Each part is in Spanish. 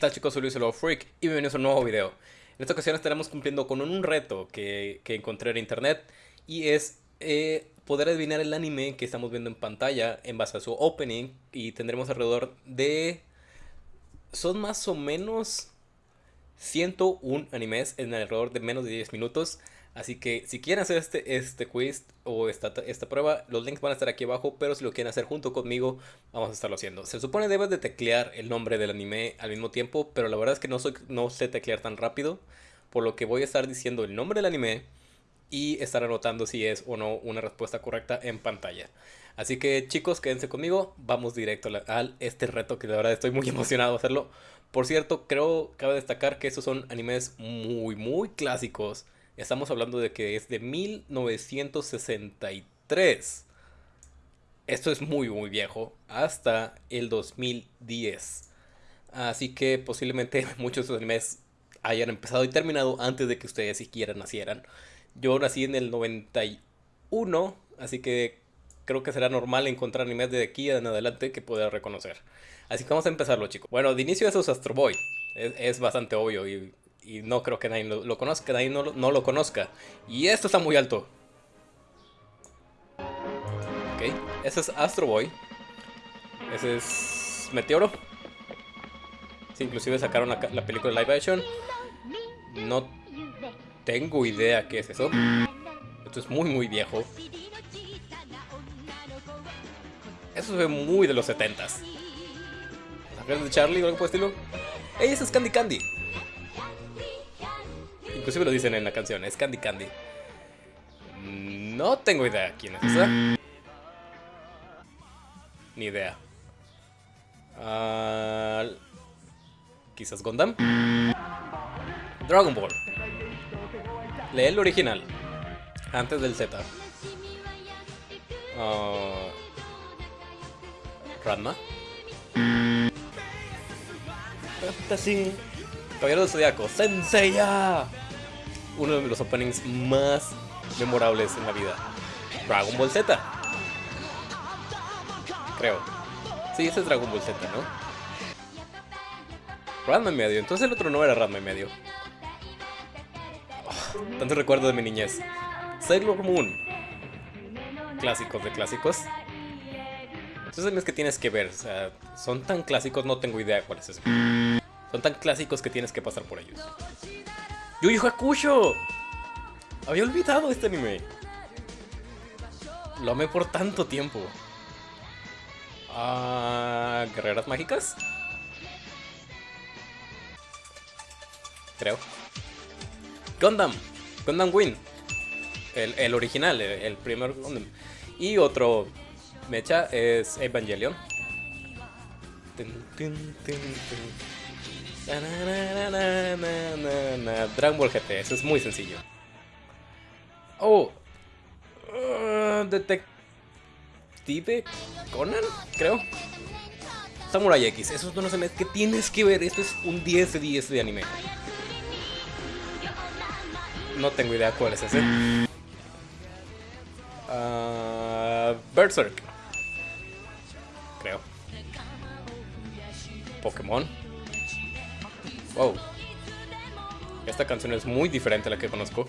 tal chicos? Soy Luis el Freak y bienvenidos a un nuevo video. En esta ocasión estaremos cumpliendo con un reto que, que encontré en internet y es eh, poder adivinar el anime que estamos viendo en pantalla en base a su opening y tendremos alrededor de... Son más o menos 101 animes en alrededor de menos de 10 minutos. Así que si quieren hacer este, este quiz o esta, esta prueba, los links van a estar aquí abajo, pero si lo quieren hacer junto conmigo, vamos a estarlo haciendo. Se supone debes de teclear el nombre del anime al mismo tiempo, pero la verdad es que no, soy, no sé teclear tan rápido, por lo que voy a estar diciendo el nombre del anime y estar anotando si es o no una respuesta correcta en pantalla. Así que chicos, quédense conmigo, vamos directo al este reto que de verdad estoy muy emocionado de hacerlo. Por cierto, creo, cabe destacar que estos son animes muy, muy clásicos Estamos hablando de que es de 1963. Esto es muy, muy viejo. Hasta el 2010. Así que posiblemente muchos de animes hayan empezado y terminado antes de que ustedes siquiera nacieran. Yo nací en el 91, así que creo que será normal encontrar animes de aquí en adelante que pueda reconocer. Así que vamos a empezarlo, chicos. Bueno, de inicio eso es Astro Boy. Es, es bastante obvio y y no creo que nadie lo, conozca, nadie no, no, lo conozca. Y esto está muy alto. Ok, ese es Astro Boy. Ese es Meteoro. Sí, inclusive sacaron la, la película live action. No tengo idea qué es eso. Esto es muy muy viejo. Eso se ve muy de los 70s. de Charlie o algo por el estilo? ¡Ey, ese es Candy Candy! Inclusive lo dicen en la canción, es Candy Candy. No tengo idea quién es esa. Ni idea. Uh, Quizás Gundam. Dragon Ball. Lee el original. Antes del Z. Uh, Ranma. Fantasy. Caballero del Zodiaco. ¡Senseiya! Uno de los openings más memorables en la vida. Dragon Ball Z. Creo. Sí, ese es Dragon Ball Z, ¿no? Ranma y medio. Entonces el otro no era Ranma y medio. Oh, tanto recuerdo de mi niñez. Sailor Moon. Clásicos de clásicos. Entonces es que tienes que ver. O sea, son tan clásicos, no tengo idea cuál es. Son tan clásicos que tienes que pasar por ellos. Yu Yu Hakusho. Había olvidado este anime. Lo amé por tanto tiempo. Ah, ¿Guerreras mágicas? Creo. Gundam. Gundam Win. El, original, el, primer Gundam. Y otro mecha es Evangelion. Dragon Ball GT, eso es muy sencillo. Oh. Uh, Detective Conan, creo. Samurai X, esos no se que tienes que ver. Esto es un 10 de 10 de anime. No tengo idea cuál es ese. Uh, Berserk. Creo. Pokémon. Wow. Esta canción es muy diferente a la que conozco.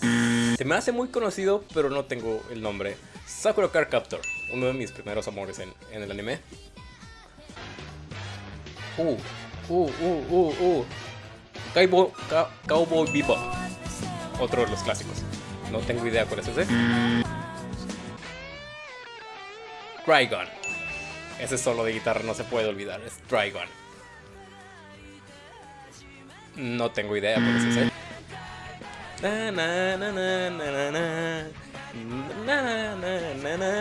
Se me hace muy conocido, pero no tengo el nombre. Sakura Card Captor, uno de mis primeros amores en, el anime. Uh, uh, uh, uh, uh. Cowboy, Cowboy Bebop. Otro de los clásicos. No tengo idea cuál es ese. Trigon. Ese solo de guitarra no se puede olvidar, es Trigon. No tengo idea na, na,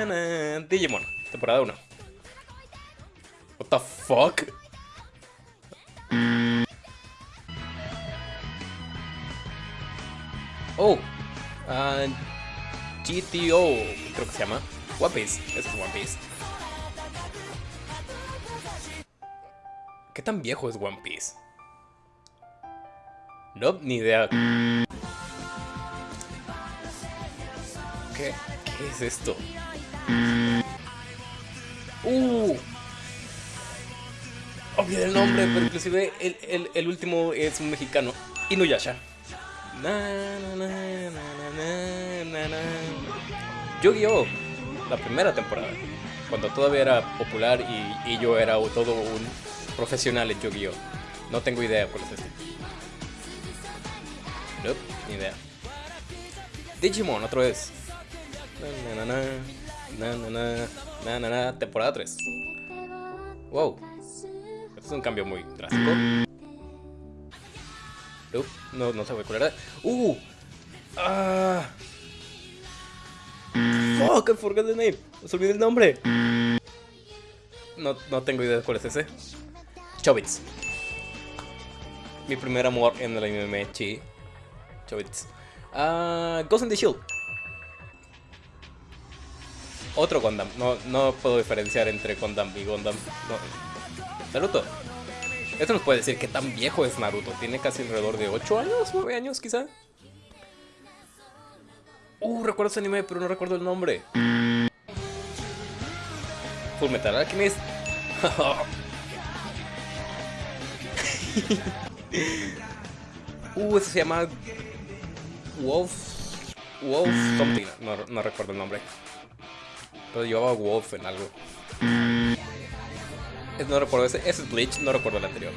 na, Digimon, temporada 1. What the fuck? Oh, uh, GTO, creo que se llama. One Piece, es One Piece. ¿Qué tan viejo es One Piece? No, ni idea. ¿Qué, es esto? Uh. olvidé el nombre, pero inclusive el, el, el último es un mexicano. Inuyasha. Yu-Gi-Oh! La primera temporada. Cuando todavía era popular y, y yo era todo un profesional en Yu-Gi-Oh! No tengo idea cuál es este. Nope, ni idea. Digimon, otra vez. Na, na, na, na, na, na, na, na, temporada 3. Wow. Este es un cambio muy drástico. Nope, no, no ve cuál era. ¡Uh! ¡Ah! ¡Fuck! I forgot the name. Os olvidé el nombre. No, no tengo idea de cuál es ese. Chobits. Mi primer amor en el anime, chi. Chobits. Ah, Ghost in the Shield. Otro Gundam. No, no puedo diferenciar entre Gundam y Gundam. Naruto. Esto nos puede decir qué tan viejo es Naruto. Tiene casi alrededor de 8 años, 9 años quizá. Uh, recuerdo ese anime, pero no recuerdo el nombre. Full Metal Alchemist. uh, eso se llama Wolf. Wolf something. No, no recuerdo el nombre. Pero llevaba Wolf en algo. No recuerdo ese. Ese es Bleach, no recuerdo el anterior.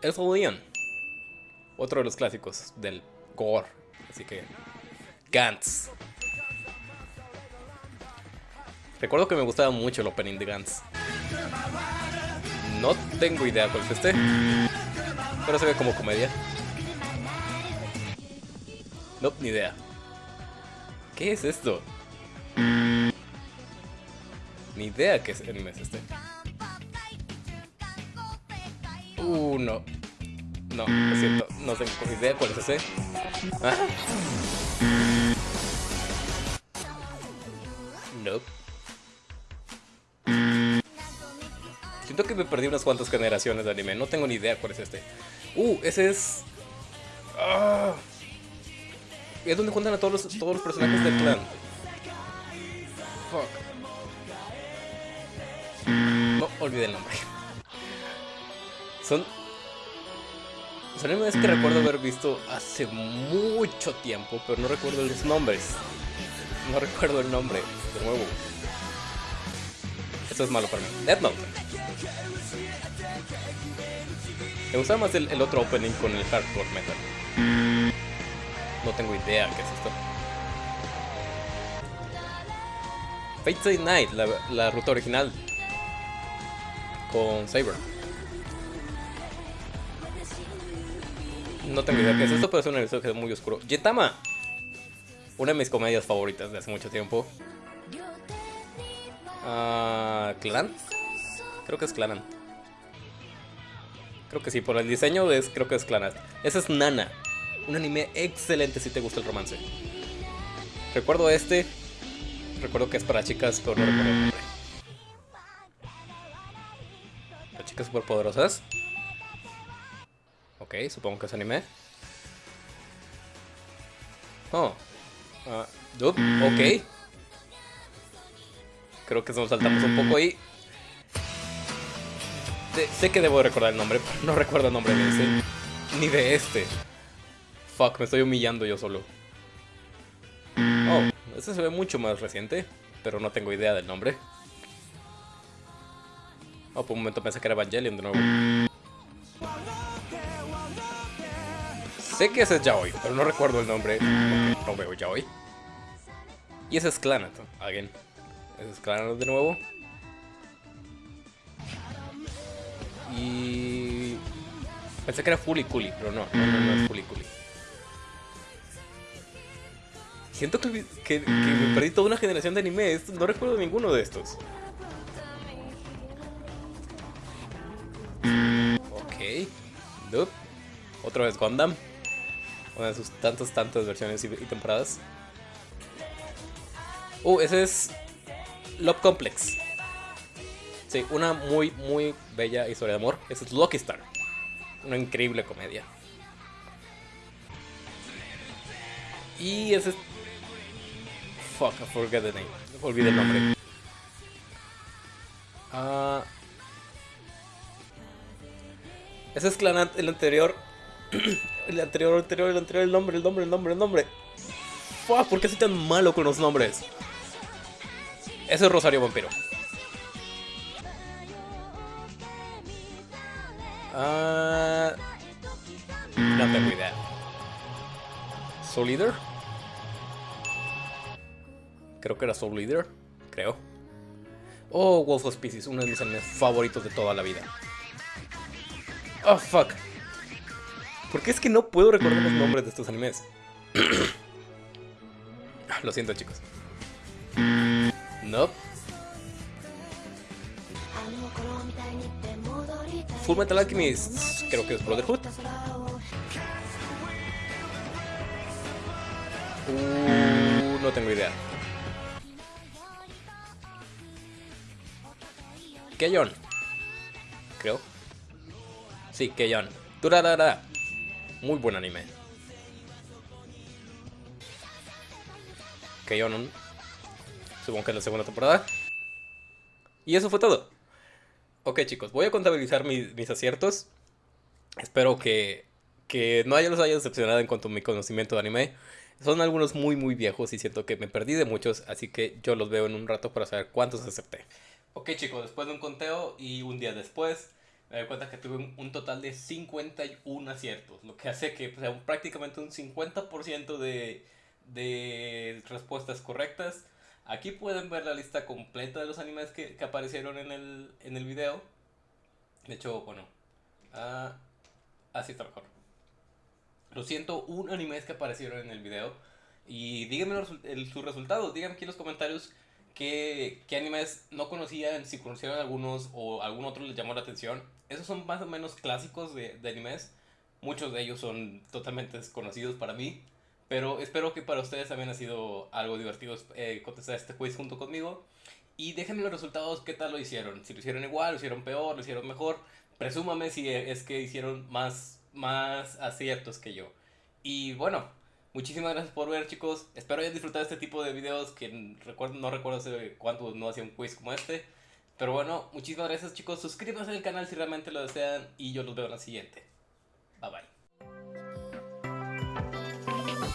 Elfo Leon. Otro de los clásicos del gore. Así que. Gantz. Recuerdo que me gustaba mucho el opening de Gantz. No tengo idea cuál es este. Pero se ve como comedia. No, ni idea. ¿Qué es esto? Ni idea qué es anime es este. Uh, no. No, lo siento. No tengo idea cuál es ese. ¿Ah? Nope. Siento que me perdí unas cuantas generaciones de anime. No tengo ni idea cuál es este. Uh, ese es... Ah. Es donde juntan a todos los, todos los personajes del clan. Fuck. No, olvidé el nombre. Son... Son animes que recuerdo haber visto hace mucho tiempo, pero no recuerdo los nombres. No recuerdo el nombre, de nuevo. Esto es malo para mí. Death Note. Me gustaba más el, otro opening con el hardcore metal. No tengo idea qué es esto. Fate Stay Night, la, ruta original. Con Saber. No tengo idea qué es esto, pero es un es muy oscuro. Yetama. Una de mis comedias favoritas de hace mucho tiempo. Uh, ¿Clan? Creo que es Clan. Creo que sí, por el diseño es, creo que es Clan. Ese es Nana. Un anime excelente si te gusta el romance. Recuerdo este. Recuerdo que es para chicas, pero no recuerdo el. Las chicas superpoderosas. Ok, supongo que es anime. Oh. Uh, ok. Creo que nos saltamos un poco ahí. sé que debo recordar el nombre, pero no recuerdo el nombre de ese. Ni de este. Fuck, me estoy humillando yo solo. Oh, este se ve mucho más reciente, pero no tengo idea del nombre. Oh, por un momento pensé que era Evangelion de nuevo. Sé que ese es Yaoi, pero no recuerdo el nombre. No veo Yaoi. Y ese es Clanat, again. Ese es Clanat de nuevo. Y... Pensé que era Fully Cooly, pero no, no, no, no es Fully Cooly. Siento que, me perdí toda una generación de animes. No recuerdo ninguno de estos. Ok. Nope. Otra vez Gundam. Una de sus tantas, tantas versiones y, y temporadas. Uh, ese es Love Complex. Sí, una muy, muy bella historia de amor. Es Lucky Star. Una increíble comedia. Y ese es... Fuck, I forget the name. Olvidé el nombre. Ah. Ese es Clanat, el anterior. el anterior, el anterior, el anterior, el nombre, el nombre, el nombre, el nombre. Fuck, ¿por qué soy tan malo con los nombres? Ese es Rosario Vampiro. Ah. No tengo idea. ¿Soul Leader? Creo que era Soul Leader. Creo. Oh, Wolf of Species, uno de mis animes favoritos de toda la vida. Oh, fuck. ¿Por qué es que no puedo recordar los nombres de estos animes? Lo siento, chicos. No. Full Metal Alchemist, creo que es Brotherhood. Uh, no tengo idea. Keyon. Creo. Sí, Keyon. Turarara. Muy buen anime. Keyon. Supongo que es la segunda temporada. Y eso fue todo. Ok chicos, voy a contabilizar mis, aciertos. Espero que, que no los haya decepcionado en cuanto a mi conocimiento de anime. Son algunos muy muy viejos y siento que me perdí de muchos, así que yo los veo en un rato para saber cuántos acepté. Ok chicos, después de un conteo y un día después, me doy cuenta que tuve un, total de 51 aciertos, lo que hace que sea, prácticamente un 50% de, de respuestas correctas. Aquí pueden ver la lista completa de los animes que, que aparecieron en el, en el video. De hecho, bueno, uh, así está mejor. Lo siento, un animes que aparecieron en el video. Y díganme sus resultados, díganme aquí en los comentarios qué, qué animes no conocían, si conocieron algunos o algún otro les llamó la atención. Esos son más o menos clásicos de, de animes. Muchos de ellos son totalmente desconocidos para mí. Pero espero que para ustedes también ha sido algo divertido eh, contestar este quiz junto conmigo. Y déjenme los resultados, qué tal lo hicieron. Si lo hicieron igual, lo hicieron peor, lo hicieron mejor. Presúmame si es que hicieron más, más aciertos que yo. Y bueno, muchísimas gracias por ver chicos. Espero hayan disfrutado este tipo de videos que recuerdo, no recuerdo hace cuánto no hacía un quiz como este. Pero bueno, muchísimas gracias chicos. Suscríbanse al canal si realmente lo desean y yo los veo en la siguiente. Bye bye.